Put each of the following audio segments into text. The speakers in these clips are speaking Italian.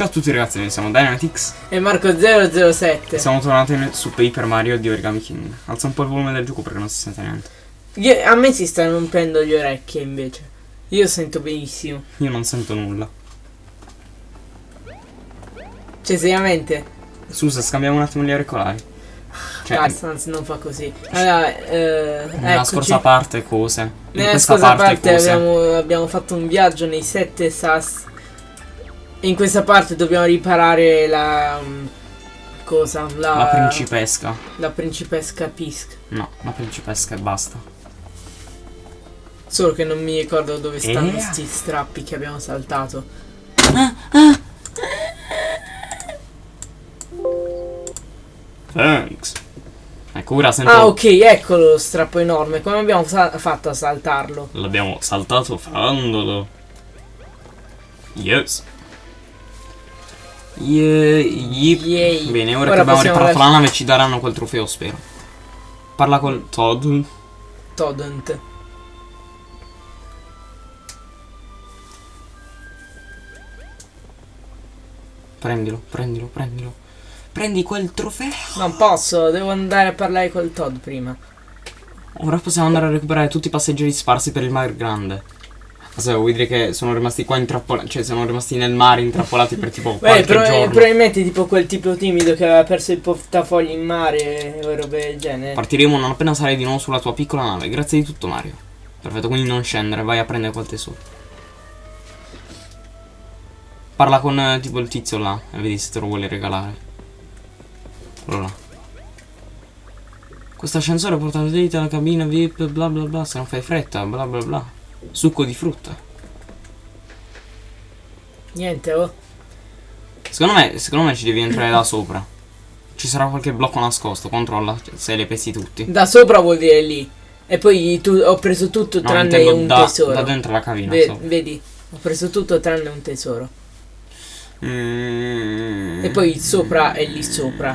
Ciao a tutti ragazzi, noi siamo Dynamitix E Marco007 e siamo tornati su Paper Mario di Origami King. Alza un po' il volume del gioco perché non si sente niente. Io- A me si stanno rompendo le orecchie invece Io sento benissimo Io non sento nulla. Cioè seriamente Scusa, scambiamo un attimo gli auricolari. Cioè, Castans non fa così Allora eh, nella eccoci. scorsa parte cose. Nella scorsa parte, parte, cose. abbiamo, abbiamo fatto un viaggio nei sette sas E in questa parte dobbiamo riparare la mm, Cosa? La, La principesca. La principesca Pisk No, la principesca e basta. Solo che non mi ricordo dove stanno Eh. sti strappi che abbiamo saltato Thanks. Ecco, ora sento... Ah ok, eccolo lo strappo enorme Come abbiamo fatto a saltarlo? L'abbiamo saltato fandolo. Yes. Ye- yip. Yay. Bene, ora, Ora che abbiamo riparato la nave ci daranno quel trofeo, spero. Parla col Todd. Todent Prendilo, prendilo, prendilo. Prendi quel trofeo. Non posso, devo andare a parlare col Todd prima Ora possiamo andare a recuperare tutti i passeggeri sparsi per il mare grande. Cosa vuoi dire che sono rimasti qua intrappolati? Cioè, sono rimasti nel mare intrappolati per tipo Beh, pro- giorno. probabilmente tipo quel tipo timido che aveva perso il portafoglio in mare o robe del genere Partiremo non appena sarai di nuovo sulla tua piccola nave. Grazie di tutto, Mario. Perfetto, quindi non scendere, vai a prendere quel tesoro. Parla con eh, tipo il tizio là e vedi se te lo vuole regalare. Quello là. Questo ascensore porta te alla cabina VIP, bla bla bla. Se non fai fretta, bla bla bla. Succo di frutta. Niente, oh Secondo me, secondo me ci devi entrare da sopra. Ci sarà qualche blocco nascosto, controlla se le pesi tutti. Da sopra vuol dire lì E poi tu- ho preso tutto No, tranne un da, tesoro da dentro la cabina. Ve-. Vedi, ho preso tutto tranne un tesoro Mm. E poi il sopra è lì sopra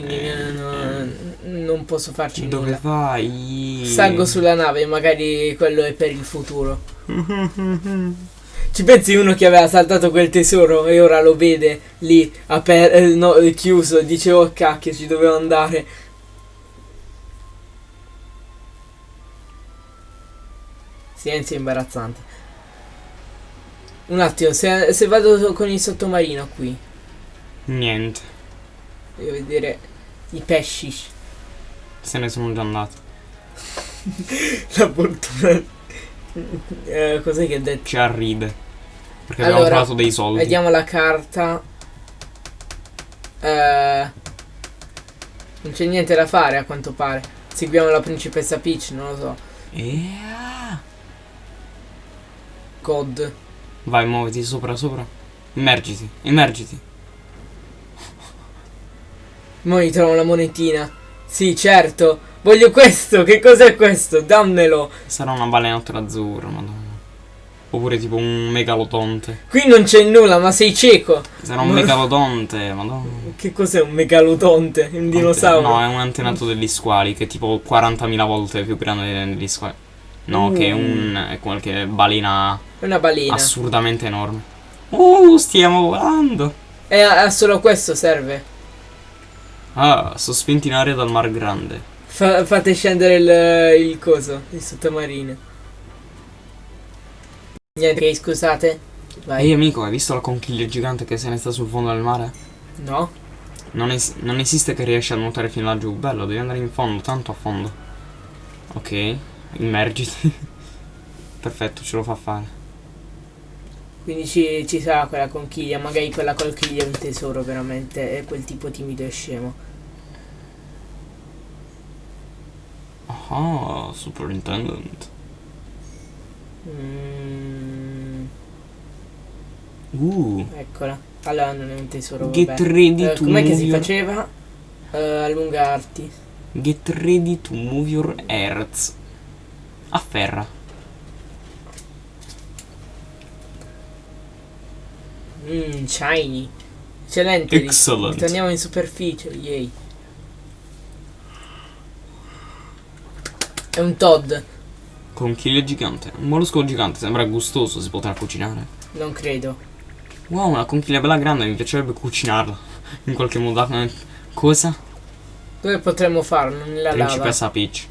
quindi eh, non, non posso farci Dove nulla vai? Salgo sulla nave, magari quello è per il futuro. Ci pensi uno che aveva saltato quel tesoro e ora lo vede lì aper- eh, no, eh, chiuso, dice oh cacchio ci dovevo andare. Silenzio imbarazzante. Un attimo, se, se vado con il sottomarino qui, Niente, devo vedere i pesci. se ne sono già andato. La fortuna. Eh, cos'è che ha detto? Ci arride. Perché Allora, abbiamo trovato dei soldi. Vediamo la carta. Eh, non c'è niente da fare a quanto pare. Seguiamo la principessa Peach, non lo so. Yeah. God. Vai, muoviti sopra, sopra. Immergiti, immergiti. Mo mi trovo la monetina. Sì, certo. Voglio questo. Che cos'è questo? Dammelo. Sarà una balenottola azzurra, madonna. Oppure tipo un megalodonte. Qui non c'è nulla, ma sei cieco. Sarà un Ma- megalodonte, madonna. Che cos'è un megalodonte? Un dinosauro? No, è un antenato degli squali che è tipo 40.000 volte più grande degli squali. No, che è un. è qualche balena È una balena. assurdamente enorme. Uh, stiamo volando. E a, a solo questo serve. Ah, sospinti in aria dal mar grande. Fa- fate scendere il, il coso, il sottomarino. Niente, scusate. Vai. Ehi amico, hai visto la conchiglia gigante che se ne sta sul fondo del mare? No? Non, es- non esiste che riesci a nuotare fino laggiù. Bello, devi andare in fondo, tanto a fondo. Ok, immergiti. Perfetto, ce lo fa fare. Quindi ci, ci sarà quella conchiglia, magari quella conchiglia è un tesoro veramente, è quel tipo timido e scemo. Ah, superintendent. Mm, Uh, eccola. Allora non è un tesoro, get vabbè. ready Eh, to com'è che si your... faceva? Eh, allungarti. Get ready to move your earth. Afferra. Mmm, shiny. Eccellente. Excellent. Torniamo in superficie, yay. È un Todd. Conchiglia gigante. Un mollusco gigante, sembra gustoso, si potrà cucinare. Non credo. Wow, una conchiglia bella grande, mi piacerebbe cucinarla. In qualche modo. eh, Cosa? Dove potremmo farlo? Nella lava. Principessa Peach.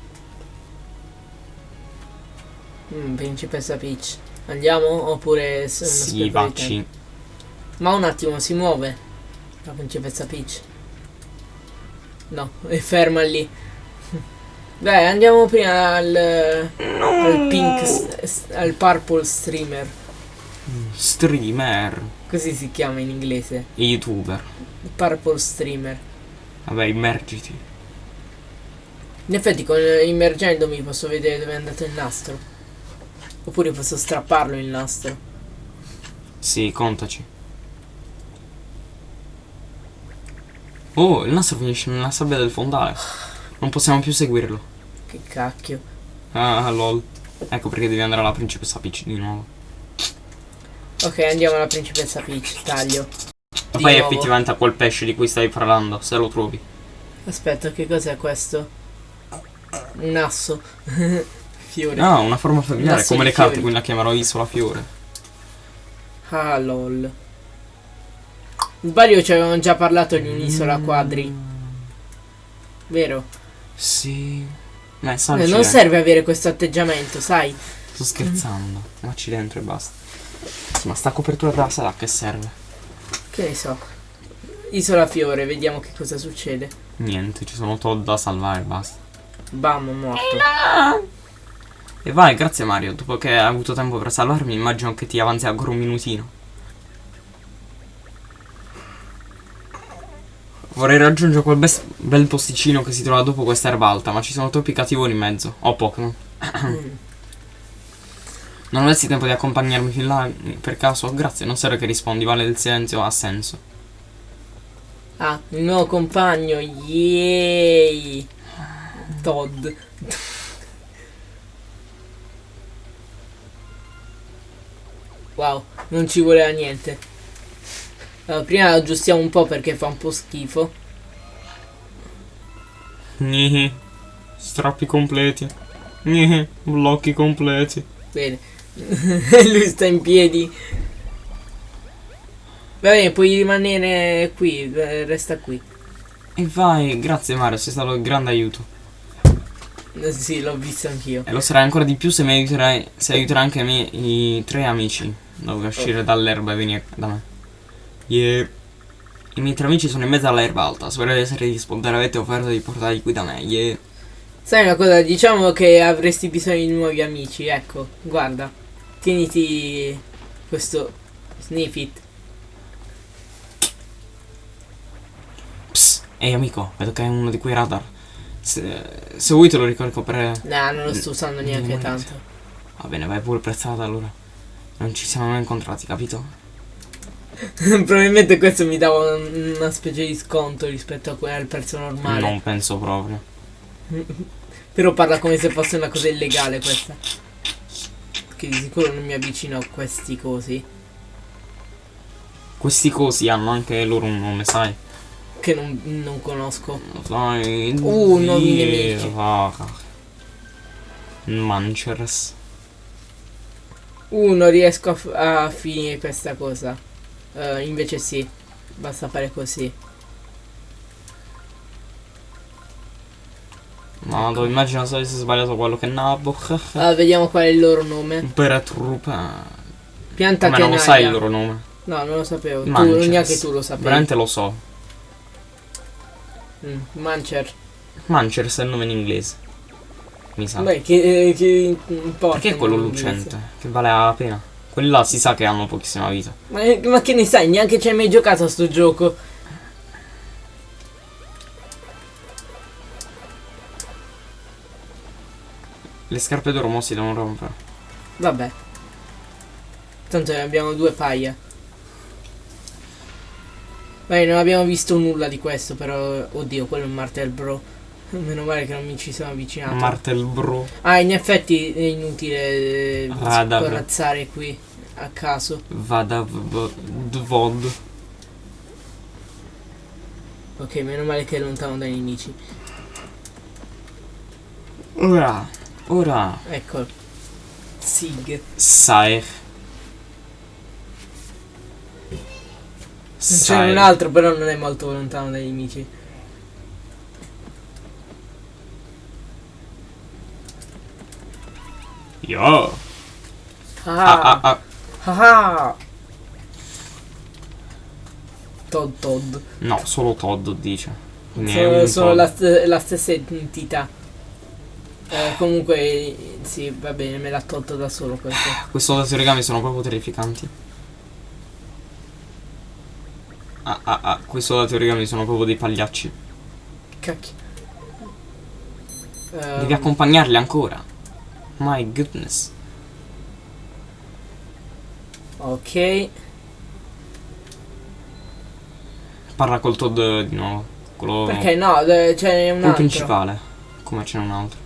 Mm, principessa Peach. Andiamo oppure Sì, vacci. Ma un attimo, si muove. La principessa Peach. No, è ferma lì. Dai, andiamo prima al, al pink, al purple streamer. Streamer. Così si chiama in inglese. Youtuber. Il purple streamer. Vabbè, immergiti. In effetti con immergendomi posso vedere dove è andato il nastro. Oppure posso strapparlo il nastro. Sì, contaci. Oh, il nastro finisce nella sabbia del fondale. Non possiamo più seguirlo. Che cacchio. Ah, lol. Ecco perché devi andare alla principessa Peach di nuovo. Ok, andiamo alla principessa Peach. Taglio. Di poi nuovo. effettivamente a quel pesce di cui stavi parlando, se lo trovi. Aspetta, che cos'è questo? Un asso. Fiore. Ah, una forma familiare, come le carte, quindi la chiamerò Isola Fiore. Ah, lol. Sbaglio ci avevamo già parlato di un'isola quadri. Vero? Sì. Ma Eh, salci, non eh. serve avere questo atteggiamento, sai? Sto scherzando. Vacci dentro e basta. Sì, ma sta copertura della sala a che serve? Che ne so. Isola Fiore, vediamo che cosa succede. Niente, ci sono Todd da salvare basta. Bam, morto. E vai, grazie Mario. Dopo che hai avuto tempo per salvarmi, immagino che ti avanzi ancora un minutino. Vorrei raggiungere quel bel posticino che si trova dopo questa erba alta, ma ci sono troppi cattivoni in mezzo. Oh, Pokémon. Mm. Non avresti tempo di accompagnarmi fin là, per caso? Grazie, non serve che rispondi, vale del silenzio, ha senso. Ah, il nuovo compagno. Yay. Todd. Wow, non ci voleva niente. Allora, prima aggiustiamo un po' perché fa un po' schifo. Nihi. Strappi completi. Nihi. Blocchi completi. Bene. Lui sta in piedi. Va bene, puoi rimanere qui, eh, resta qui. E vai, grazie Mario, sei stato di grande aiuto. Eh, Sì, l'ho visto anch'io. E lo sarai ancora di più se mi aiuterai, se aiuterai anche me, i tre amici. Dove uscire dall'erba e venire da me. Yeah. I miei tre amici sono in mezzo all'erba alta. Spero di essere rispondere. Avete offerto di portarli qui da me. Yeah. Sai una cosa, diciamo che avresti bisogno di nuovi amici, ecco, guarda. Tieniti questo snippet. Psst. Ehi amico, vedo che è uno di quei radar. Se, se vuoi te lo ricarico per... Nah, non lo sto usando neanche non tanto. Va bene, vai pure prezzata allora. Non ci siamo mai incontrati, capito? Probabilmente questo mi dava un- una specie di sconto rispetto a que- al prezzo normale. Non penso proprio. Però parla come se fosse una cosa illegale questa. Che di sicuro non mi avvicino a questi cosi. Questi cosi hanno anche loro un nome, sai? Che non, non conosco. Sai? Uh, nuovi Dio, nemici. Manchers. Uh, non riesco a, a finire questa cosa. Eh, invece sì. Basta fare così. No, dove immagino se avessi sbagliato quello che nabo. Allora, vediamo qual è il loro nome. Per truppa. Pianta Ma non lo sai il loro nome. No, non lo sapevo. Tu, Manchers. neanche tu lo sapevi. Veramente lo so. Mm, Mancher. Manchers è il nome in inglese. Mi sa. Beh, che, che importa. Perché è quello in lucente? Che vale la pena. Quelli là si sa che hanno pochissima vita. Ma, ma che ne sai? Neanche ci hai mai giocato a sto gioco. Le scarpe d'oro mo si devono rompere. Vabbè. Tanto ne abbiamo due paia. Beh, non abbiamo visto nulla di questo, però... Oddio, quello è un martel bro. Meno male che non mi ci sono avvicinato. Martel bro. ah, in effetti è inutile eh, Radar. corazzare qui a caso. Vada dvod. Ok, meno male che è lontano dai nemici. Ora. Ora. Ecco. Sig. Saer. C'è un altro, però non è molto lontano dai nemici. Yo. Ah, Ah, ah, ah. Ah, ah. Todd Todd. No, solo Todd dice. Sono, sono Todd. la, st- la stessa entità. Eh, comunque, sì, va bene, me l'ha tolto da solo questo. Questo da origami sono proprio terrificanti. Ah, ah, ah. Questo da origami sono proprio dei pagliacci. Cacchio. Devi Ehm, accompagnarli ancora. My goodness. Ok. Parla col Todd di nuovo. Quello, Perché no? eh, Ce n'è un altro. principale. Come ce n'è un altro.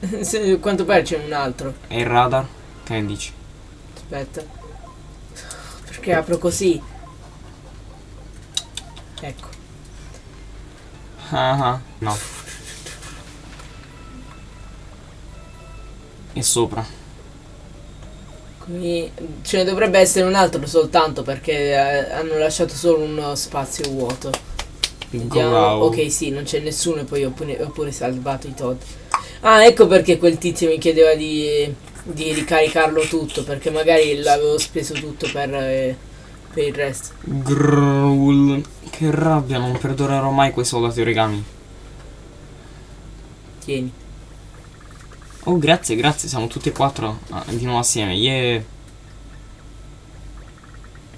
Se- Quanto pare c'è un altro. E il radar? Che ne dici? Aspetta. Perché apro così? Ecco. Ah ah. No. E sopra. Qui ce ne dovrebbe essere un altro soltanto perché eh, hanno lasciato solo uno spazio vuoto. Vediamo. Ok, sì, non c'è nessuno e poi ho pure, ho pure salvato i Todd. Ah, ecco perché quel tizio mi chiedeva di, di ricaricarlo tutto perché magari l'avevo speso tutto per, eh, per il resto. Growl. Che rabbia, non perdonerò mai quei soldati origami. Tieni. Oh, grazie, grazie, siamo tutti e quattro ah, di nuovo assieme. Yeah.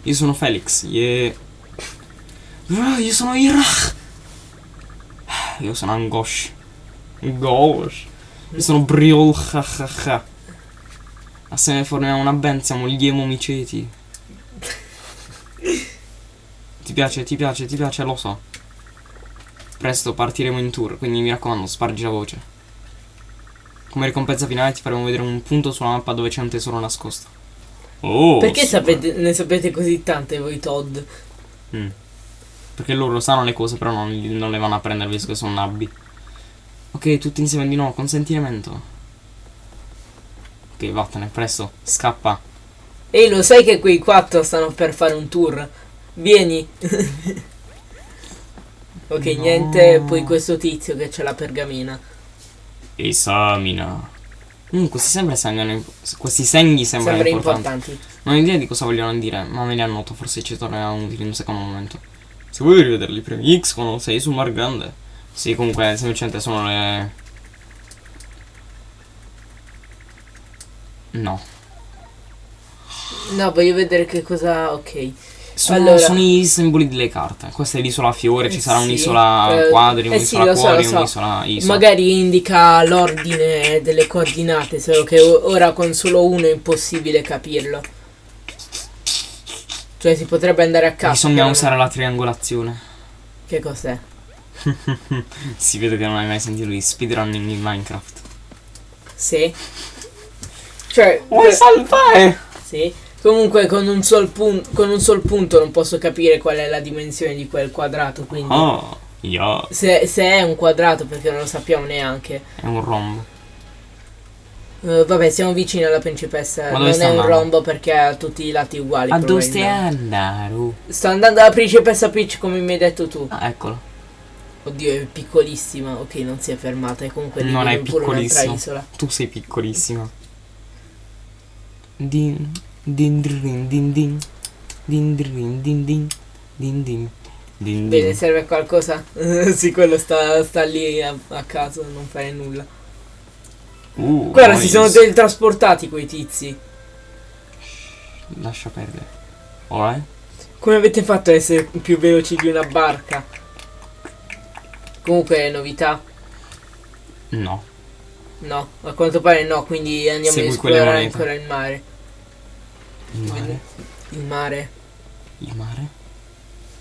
Io sono Felix, yeah. Ah, io sono Irach. Io sono Angosh. Gosh. Io sono Briol. Assieme formiamo una band, siamo gli emo miceti. Ti piace, ti piace, ti piace, lo so. Presto partiremo in tour, quindi mi raccomando, spargi la voce. Come ricompensa finale ti faremo vedere un punto sulla mappa dove c'è un tesoro nascosto. Oh! Perché sapete, ne sapete così tante voi Todd? Mm. Perché loro sanno le cose, però non, non le vanno a prendere visto che sono nabbi. Ok, tutti insieme di nuovo, consentimento. Ok, vattene, presto, scappa. Ehi, lo sai che quei quattro stanno per fare un tour? Vieni. ok, No. niente, poi questo tizio che c'è la pergamena. Esamina. Mm, questi, sembra sembrano, questi segni sembrano Sembra importanti. importanti. Non ho idea di cosa vogliono dire, ma me li annoto, forse ci torneranno utili in un secondo momento. Se vuoi rivederli premi X con 6 sul Mar Grande. Sì, comunque, semplicemente sono le... No. No, voglio vedere che cosa... Ok. Sono, Allora. sono i simboli delle carte. Questa è l'isola fiore, ci Eh sarà sì, un'isola eh, quadri, eh sì, un'isola lo so, cuori, so. un'isola isola. Magari indica l'ordine delle coordinate, solo che ora con solo uno è impossibile capirlo. Cioè si potrebbe andare a caso. Bisogna usare la triangolazione. Che cos'è? si vede che non hai mai sentito di speedrunning in Minecraft. Sì. Cioè... Vuoi salvare? Sì. Comunque con un, con un sol punto non posso capire qual è la dimensione di quel quadrato, quindi... Oh, yeah. Se, se è un quadrato perché non lo sappiamo neanche. È un rombo. Eh, vabbè, siamo vicini alla principessa. Ma non è un rombo perché ha tutti i lati uguali. A dove stai andando? Sto andando alla principessa Peach come mi hai detto tu. Ah, eccolo. Oddio, è piccolissima. Ok, non si è fermata. E comunque Non è isola. Tu sei piccolissima. Din Din din din din. Din din din din. Din din. Din, Bene, serve qualcosa? sì, quello sta, sta lì a, a, caso, non fare nulla. Uh, Guarda, si sono teletrasportati quei tizi. Lascia perdere. Ora? Eh? Come avete fatto a essere più veloci di una barca? Comunque, novità? No. No, a quanto pare no, quindi andiamo Segui a esplorare ancora il mare. Il mare. Il mare. Il mare.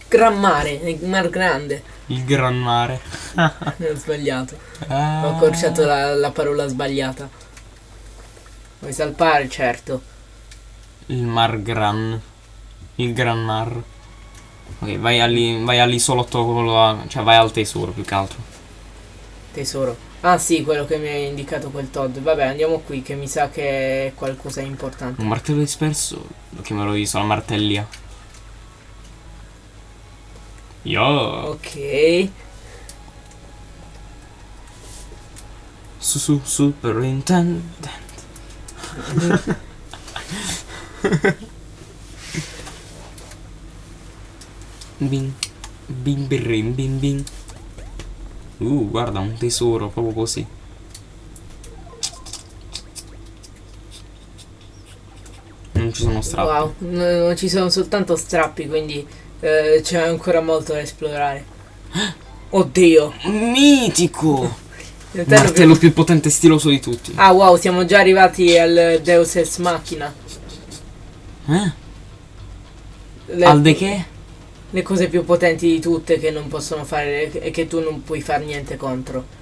Gran mare, il mar grande. Il gran mare. Ho sbagliato. Ah. Ho accorciato la, la parola sbagliata. Vuoi salpare, certo. Il mar gran. Il gran mar. Ok, vai, all'i- vai all'isolotto Cioè vai al tesoro più che altro. Tesoro. Ah sì, quello che mi ha indicato quel Todd. Vabbè, andiamo qui che mi sa che è qualcosa di importante. Un martello disperso. Lo chiamerò isola martellia. Yo. Ok. Su su superintendent. Bing. Bing birrim bing bing. Uh, guarda, un tesoro, proprio così. Non ci sono strappi. Wow, no- non ci sono soltanto strappi, quindi eh, c'è ancora molto da esplorare. Oddio. Mitico! Il martello Martello più potente e stiloso di tutti. Ah wow, siamo già arrivati al Deus Ex Machina. Eh? Le, Al de che? Le cose più potenti di tutte che non possono fare e che tu non puoi fare niente contro.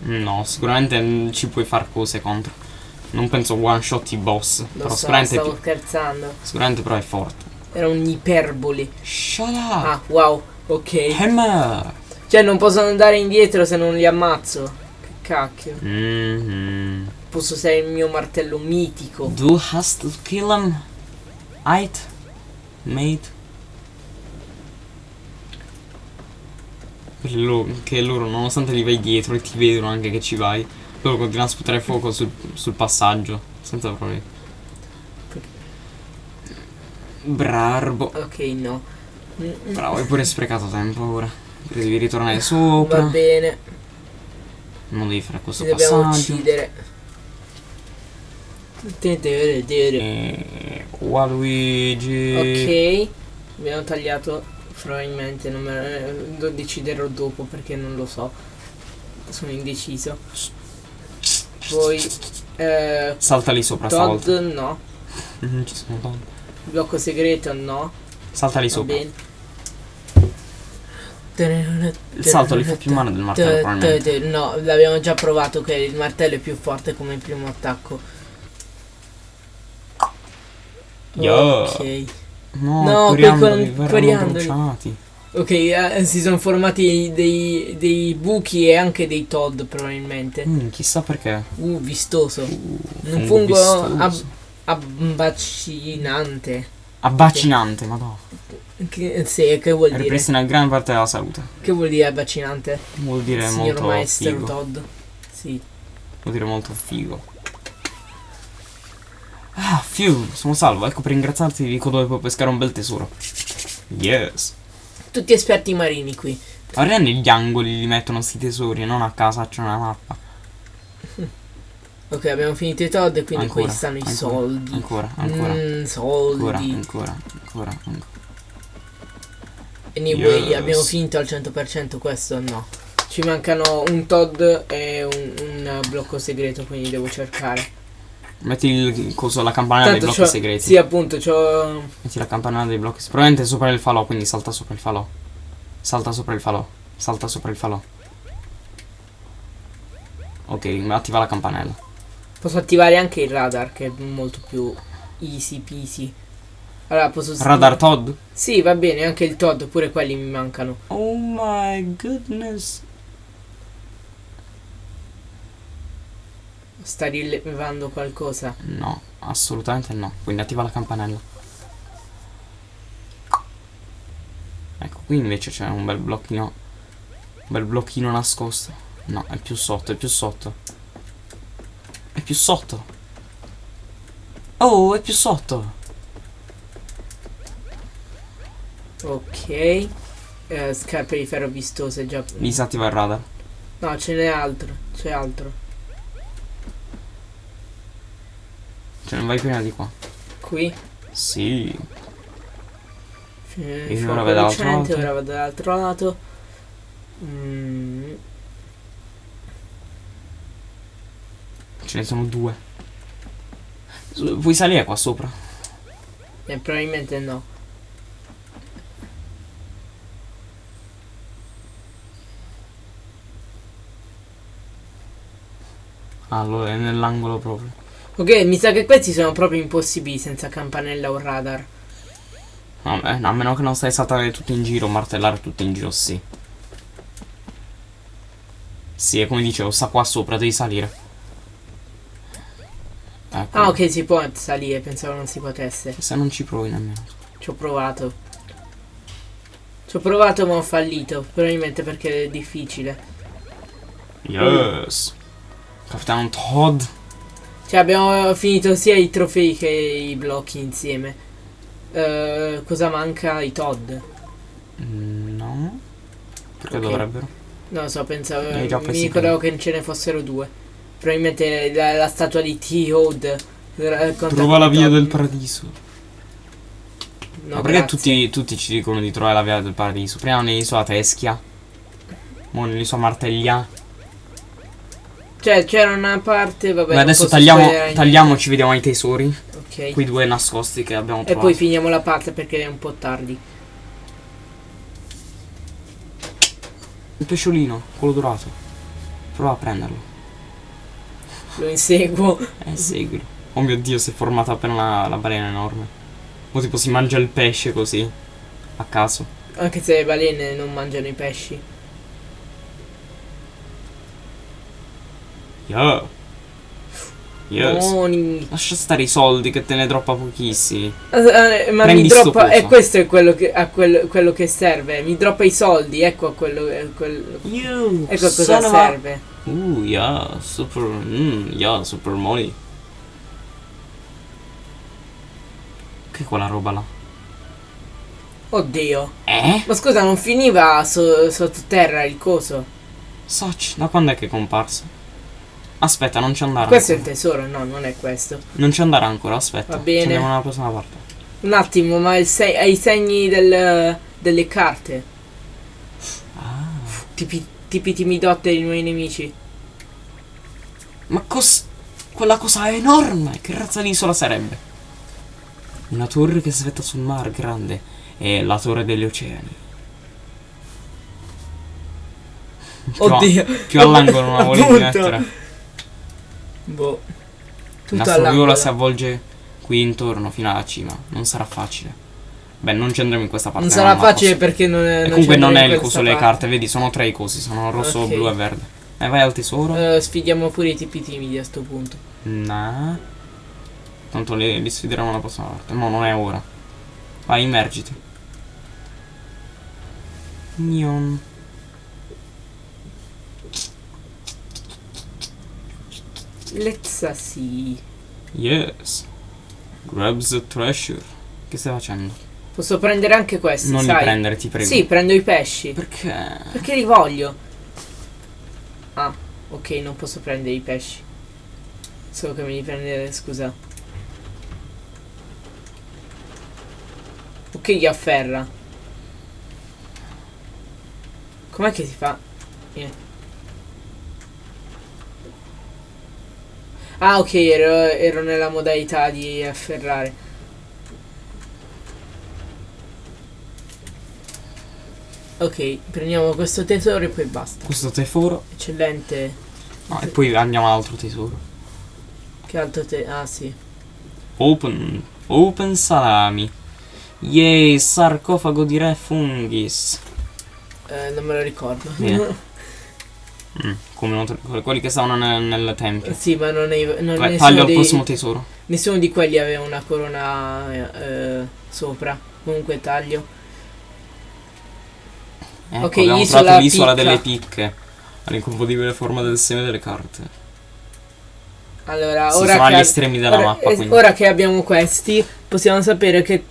No, sicuramente mm, ci puoi fare cose contro. Non penso one shot i boss. Lo però so, sicuramente, stavo scherzando. sicuramente però è forte. Era un'iperboli. Shut up! Ah, wow, ok. Hammer! Cioè non possono andare indietro se non li ammazzo. Che cacchio. Mhm. Posso usare il mio martello mitico. Du hast to kill him. Ait? Mate? Quelli lo- che loro, nonostante li vai dietro e ti vedono anche che ci vai, loro continuano a sputare fuoco sul, sul passaggio. Senza problemi. Brarbo. Ok, no. Bravo, hai pure sprecato tempo ora. Devi ritornare sopra. Va bene, Non devi fare questo ci dobbiamo passaggio. uccidere. E... Waluigi. Ok, abbiamo tagliato probabilmente, non me lo deciderò dopo perché non lo so. Sono indeciso. Poi eh, Salta lì sopra Todd stavolta. no, Non ci sono Todd. blocco segreto no. Salta lì sopra. Il salto li fa più male del martello, probabilmente. No, l'abbiamo già provato che il martello è più forte come il primo attacco. Yo. Ok. No, No, coriandoli cor- verranno coriandoli. bruciati. Ok, eh, si sono formati dei, dei buchi e anche dei Todd probabilmente. Mm, chissà perché. Uh, vistoso. Uh, Un fungo vistoso. ab- abbacinante. Abbacinante, madonna. Che, sì, che vuol dire? Ripristina gran parte della salute. Che vuol dire abbacinante? Vuol dire Signor molto maestro figo. Todd. Sì. Vuol dire molto figo. Ah, fiu, sono salvo. Ecco, per ringraziarti dico dove puoi pescare un bel tesoro. Yes. Tutti esperti marini qui. Ora negli angoli li mettono sti tesori, non a casa c'è una mappa. Ok, abbiamo finito i Todd e quindi Ancora, qui stanno i ancora, soldi. Ancora, ancora. Mm, soldi. Ancora, ancora, ancora, ancora. Anyway, Yes. abbiamo finito al 100% questo no. Ci mancano un Todd e un, un blocco segreto, quindi devo cercare. Metti il coso, la campanella dei blocchi segreti. Sì, appunto, c'ho... Metti la campanella dei blocchi. Probabilmente sopra il falò, quindi salta sopra il falò. Salta sopra il falò. Salta sopra il falò. Ok, attiva la campanella. Posso attivare anche il radar, che è molto più easy peasy. Allora, posso... Radar Todd? Sì, va bene, anche il Todd, pure quelli mi mancano. Oh my goodness. Sta rilevando qualcosa. No, assolutamente no. Quindi attiva la campanella. Ecco, qui invece c'è un bel blocchino. Un bel blocchino nascosto. No, è più sotto, è più sotto. È più sotto. Oh, è più sotto. Ok. Eh, scarpe di ferro vistose già... Disattiva il radar. No, ce n'è altro. C'è altro. Cioè, non vai prima di qua. Qui. Sì. Eh, Io ora vado dall'altro lato. ora vado dall'altro lato. Mm, Ce ne sono due. Puoi salire qua sopra? eh, probabilmente no. Allora, è nell'angolo proprio. Ok, mi sa che questi sono proprio impossibili senza campanella o radar. Vabbè, a meno che non stai saltare tutto in giro, martellare tutto in giro, sì. Sì, è come dicevo, sta qua sopra, devi salire. Ecco. Ah, ok, si può salire, pensavo non si potesse. Se non ci provi nemmeno. Ci ho provato. Ci ho provato ma ho fallito. Probabilmente perché è difficile. Yes. Capitano Todd. Cioè abbiamo finito sia i trofei che i blocchi insieme. Eh, cosa manca? I Todd. Mm, No. Perché Ok. dovrebbero? Non lo so, pensavo. Eh, già mi ricordavo che ce ne fossero due. Probabilmente la, la statua di T-Hood. eh, Trova la via del paradiso. No, Ma perché tutti, tutti ci dicono di trovare la via del paradiso? Prima nell'isola Teschia. Mo nell'isola Marteglia. Cioè, c'era una parte. Vabbè, Beh, adesso tagliamo, tagliamo, ci vediamo ai tesori. Ok. Quei due nascosti che abbiamo E trovato. poi finiamo la parte perché è un po' tardi. Il pesciolino, quello dorato. Prova a prenderlo. Lo inseguo. Eh, seguilo. Oh mio dio, si è formata appena la, la balena enorme. O tipo si mangia il pesce così. A caso. Anche se le balene non mangiano i pesci. Yeah. Yes. Buoni. Lascia stare i soldi che te ne droppa pochissimi. Eh, eh, ma Prendi mi droppa. E coso. questo è quello che, quello, quello che serve. Mi droppa i soldi. Ecco a quello. eh, quello- You, ecco a cosa of a- serve. Uh, yeah, super, mm, yeah, super money. Che è quella roba là? Oddio. Eh? Ma scusa, non finiva so- sottoterra il coso? Soch, da quando è che è comparso? Aspetta, non ci andare Questo è il ancora. tesoro, no, non è questo. Non ci andare ancora, aspetta. Va bene. Andiamo nella prossima parte. Un attimo, ma il se- hai i segni del- delle carte. Ah. Tipi, tipi timidotte dei nuovi nemici. Ma cos... Quella cosa è enorme! Che razza di isola sarebbe? Una torre che svetta sul mare grande. È la torre degli oceani. Più a- Oddio. Più all'angolo non la volevi Boh. La Tutto viola all'angolo. si avvolge qui intorno fino alla cima. Non sarà facile. Beh, non ci andremo in questa parte. Non sarà facile perché non è. Non comunque non è il coso le parte. carte, vedi, sono tre i cosi, sono rosso, Ok. blu e verde. E vai al tesoro? Eh, sfidiamo pure i tipi timidi a sto punto. Nah. Tanto li, li sfideremo la prossima volta. No, non è ora. Vai, immergiti. Nion. Let's see. Yes. Grab the treasure. Che stai facendo? Posso prendere anche questi, non sai? li prendere, ti prego. Sì, prendo i pesci. Perché? Perché li voglio. Ah, ok, non posso prendere i pesci. Solo che me li prendere, scusa. Ok, gli afferra. Com'è che si fa? Eh. Ah, ok, ero, ero nella modalità di afferrare. Ok, prendiamo questo tesoro e poi basta. Questo tesoro. Eccellente. No, e poi andiamo all'altro tesoro. Che altro te... Ah, sì. Open. Open salami. Yay, sarcofago di re fungis. Eh, non me lo ricordo. Bene. Mm, come non quelli che stavano nel, nel tempio. sì, ma non, è, non Vai, nessuno, taglio al prossimo tesoro. nessuno di quelli aveva una corona eh, sopra. Comunque taglio. Ecco, Ok, abbiamo trovato l'isola delle picche. All'inconfondibile forma del seme delle carte. Allora, Sì, ora che ora, mappa. eh, ora che abbiamo questi, possiamo sapere che,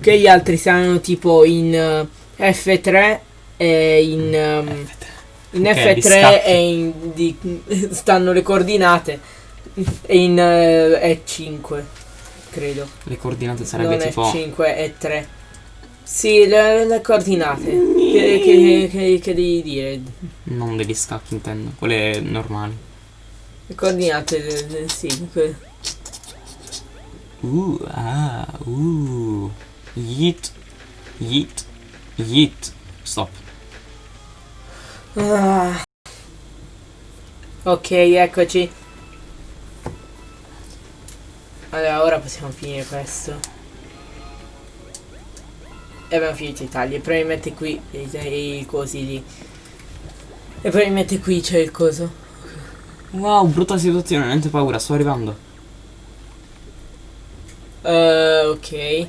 che gli altri saranno tipo in eh, F3 e in... ehm, in Ok, di F3 scacchi. e in, di, stanno le coordinate e in eh, E5 credo Le coordinate sarebbe non tipo. F5 E3 sì le, le coordinate che, che, che, che devi dire Non degli scacchi, intendo. Quelle normali. le coordinate eh, eh, sì que- Uh, ah, uh. Yeet. Yeet. Yeet. Stop. Ah. ok eccoci. Allora ora possiamo finire questo. E abbiamo finito i tagli. E probabilmente qui i, cosi lì. E probabilmente qui c'è il coso. Wow, brutta situazione, niente paura, sto arrivando. Eh, ok.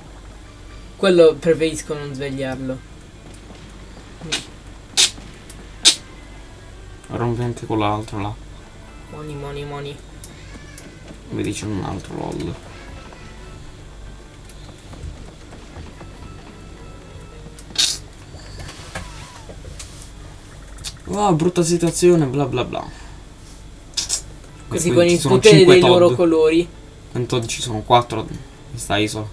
Quello preferisco non svegliarlo Rompi anche con l'altro là. Money, money, money. Vedi c'è un altro lol. Wow, brutta situazione, bla bla bla. Così con il potere dei loro Todd. colori. Quanto ci sono quattro in questa isola.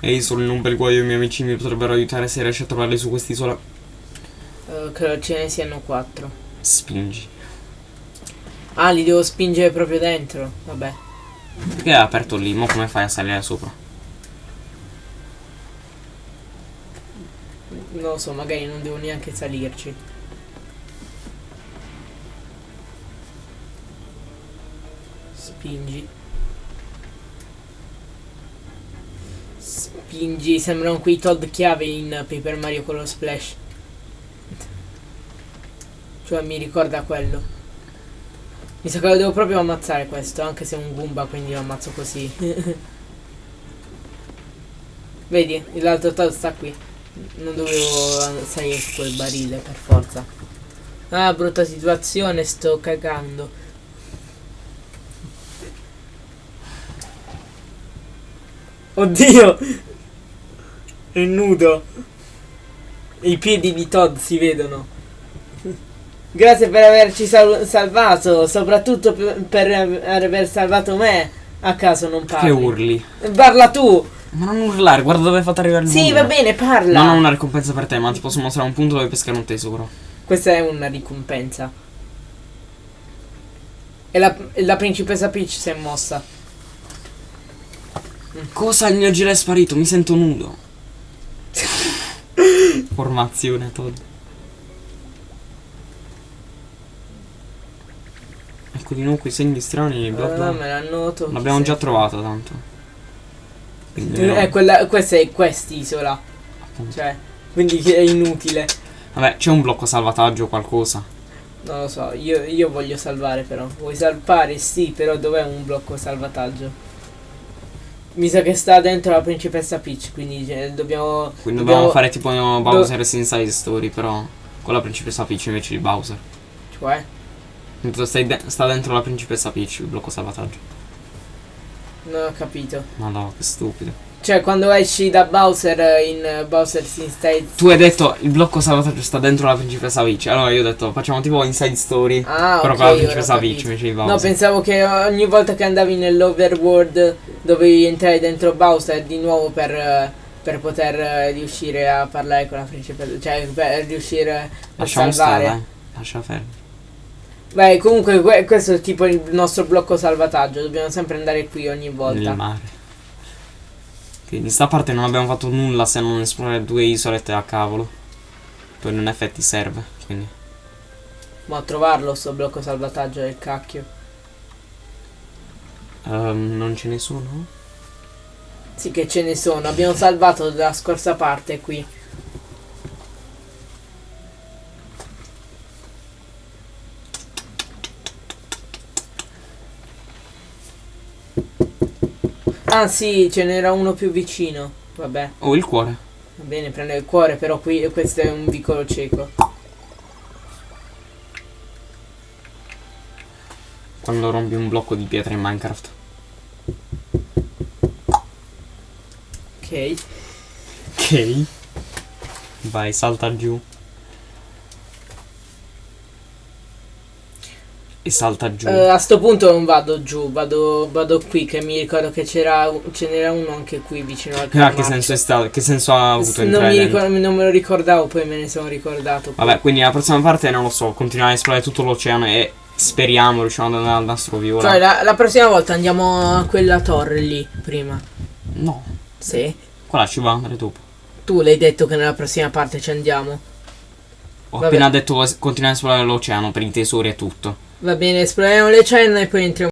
E solo in un bel guaio i miei amici mi potrebbero aiutare se riesci a trovarli su quest'isola. Eh, credo ce ne siano quattro. Spingi. Ah, li devo spingere proprio dentro. Vabbè. Perché è aperto lì? Mo come fai a salire sopra? Non lo so, magari non devo neanche salirci. Spingi. Spingi, sembrano quei Todd chiave in Paper Mario con lo splash. Cioè mi ricorda quello. Mi sa che lo devo proprio ammazzare questo, anche se è un Goomba, quindi lo ammazzo così. Vedi, l'altro Todd sta qui. Non dovevo salire su quel barile per forza. Ah, brutta situazione, sto cagando. Oddio! È nudo. I piedi di Todd si vedono. Grazie per averci sal- salvato, soprattutto per, per aver salvato me. A caso non Che parli. urli? Parla tu! Ma non urlare, guarda dove hai fatto arrivare il Sì, Goomba. va bene, parla. Non ho una ricompensa per te, ma ti posso mostrare un punto dove pescare un tesoro. Questa è una ricompensa. E la, la principessa Peach si è mossa. Cosa? Il mio gilet è sparito, mi sento nudo. Formazione, Todd. Di nuovo quei segni strani, bla bla. Ah, me l'hanno tolto. L'abbiamo già trovato tanto. Quindi, Eh, no, quella, questa è quest'isola. Cioè, quindi è inutile. Vabbè, c'è un blocco salvataggio o qualcosa. Non lo so, io, io voglio salvare però. Vuoi salvare? Sì, però dov'è un blocco salvataggio? Mi sa che sta dentro la principessa Peach, quindi cioè, dobbiamo... Quindi dobbiamo fare tipo Bowser's Inside Story, però con la principessa Peach invece di Bowser. Cioè? Mentre stai de- sta dentro la principessa Peach, il blocco salvataggio. Non ho capito. Ma no, che stupido. Cioè, quando esci da Bowser eh, in eh, Bowser's Inside... Tu hai detto il blocco salvataggio sta dentro la principessa Peach. Allora io ho detto facciamo tipo Inside Story. Ah, però ok, con la principessa. Peach invece di Bowser. No, pensavo che ogni volta che andavi nell'overworld dovevi entrare dentro Bowser di nuovo per, eh, per poter riuscire a parlare con la principessa, cioè per riuscire a Lasciamo salvare. stare, eh. Lascia fermo. Beh, comunque que- questo è tipo il nostro blocco salvataggio, dobbiamo sempre andare qui ogni volta. Nel mare. Quindi sta parte non abbiamo fatto nulla se non esplorare due isolette a cavolo. Poi in effetti serve. Quindi. Ma a trovarlo sto blocco salvataggio del cacchio. Ehm, non ce ne sono? Sì che ce ne sono, abbiamo salvato dalla scorsa parte qui. Ah sì, ce n'era uno più vicino. Vabbè, Oh, il cuore. va bene, prende il cuore, però qui questo è un vicolo cieco. Quando rompi un blocco di pietra in Minecraft. Ok. Ok. Vai, salta giù. E salta giù. Eh, a sto punto non vado giù, vado, vado qui che mi ricordo che c'era ce n'era uno anche qui vicino al Ah, che senso è stato? Che senso ha avuto non, entrare mi dentro? ricor- non me lo ricordavo, poi me ne sono ricordato. poi. Vabbè, quindi la prossima parte non lo so, continuare a esplorare tutto l'oceano e speriamo riusciamo ad andare al nastro viola. Cioè, la, la prossima volta andiamo a quella torre lì, prima. No, Sì. quella ci va andare dopo. Tu l'hai detto che nella prossima parte ci andiamo. Ho Vabbè. appena detto continuare a esplorare l'oceano per i tesori e tutto. Va bene, esploriamo le cenne e poi entriamo.